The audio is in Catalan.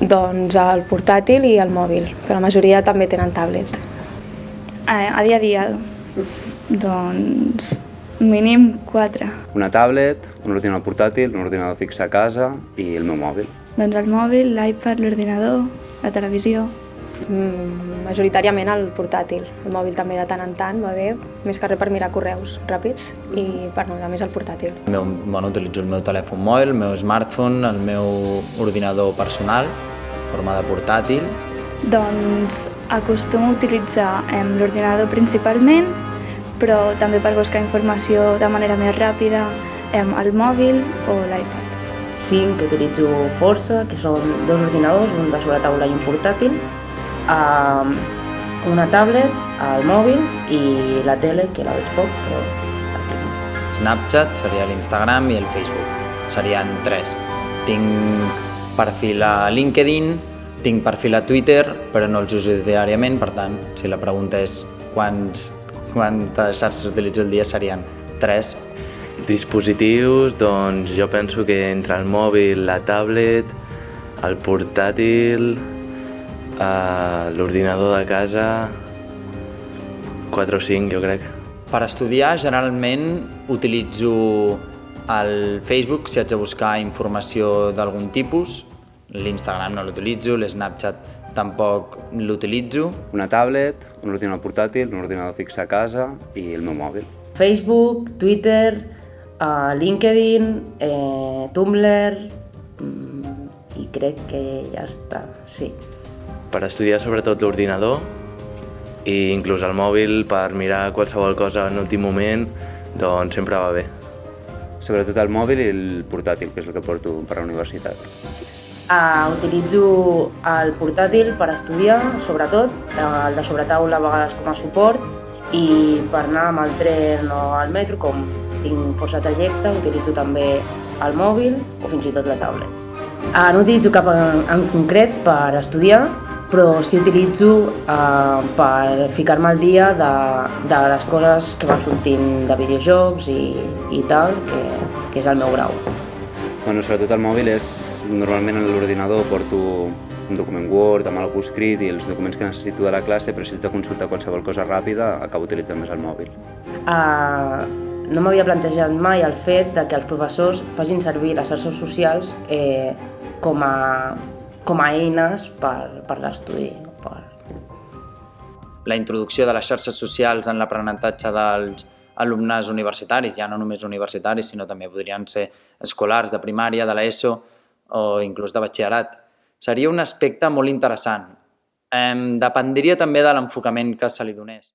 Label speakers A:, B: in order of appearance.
A: Doncs el portàtil i el mòbil, però la majoria també tenen tablet.
B: Eh, a dia a dia, doncs mínim 4.
C: Una tablet, un ordinador portàtil, un ordinador fix a casa i el meu mòbil.
B: Doncs el mòbil, l'iPad, l'ordinador, la televisió.
A: Mm, majoritàriament el portàtil. El mòbil també de tant en tant va bé, més que res per mirar correus ràpids i per navegar més el portàtil.
D: El meu, bueno, utilitzo el meu telèfon mòbil, el meu smartphone, el meu ordinador personal, forma de portàtil.
B: Doncs acostumo a utilitzar l'ordinador principalment, però també per buscar informació de manera més ràpida el mòbil o l'iPad.
E: Cinc que utilitzo força, que són dos ordinadors, un de sobre taula i un portàtil, um, una tablet, el mòbil i la tele, que la veig poc, però la tinc.
D: Snapchat seria l'Instagram i el Facebook. Serien tres. Tinc perfil a LinkedIn, tinc perfil a Twitter, però no els uso diàriament, per tant, si la pregunta és quants, quantes xarxes utilitzo al dia serien tres.
F: Dispositius, doncs jo penso que entre el mòbil, la tablet, el portàtil, eh, l'ordinador de casa, 4 o 5 jo crec.
D: Per estudiar, generalment utilitzo el Facebook si haig de buscar informació d'algun tipus, l'Instagram no l'utilitzo, l'Snapchat tampoc l'utilitzo.
C: Una tablet, un ordinador portàtil, un ordinador fix a casa i el meu mòbil.
E: Facebook, Twitter, uh, LinkedIn, eh, Tumblr mm, i crec que ja està, sí.
F: Per estudiar sobretot l'ordinador i inclús el mòbil per mirar qualsevol cosa en últim moment, doncs sempre va bé.
C: Sobretot el mòbil i el portàtil, que és el que porto per a la universitat.
E: Uh, utilitzo el portàtil per estudiar, sobretot, el de sobretaula a vegades com a suport, i per anar amb el tren o al metro, com tinc força trajecte, utilitzo també el mòbil o fins i tot la tablet. Uh, no utilitzo cap en, en concret per estudiar, però sí utilitzo uh, per ficar-me al dia de, de les coses que van sortint de videojocs i, i tal, que, que és el meu grau.
C: Bueno, sobretot el mòbil és... Normalment a l'ordinador porto un document Word amb algú escrit i els documents que necessito de la classe, però si haig de consultar qualsevol cosa ràpida, acabo utilitzant més el mòbil.
E: Uh, no m'havia plantejat mai el fet de que els professors facin servir les xarxes socials eh, com, a, com a eines per, per l'estudi. Per...
D: La introducció de les xarxes socials en l'aprenentatge dels alumnes universitaris, ja no només universitaris, sinó també podrien ser escolars de primària, de l'ESO o inclús de batxillerat. Seria un aspecte molt interessant. Eh, dependria també de l'enfocament que se li donés.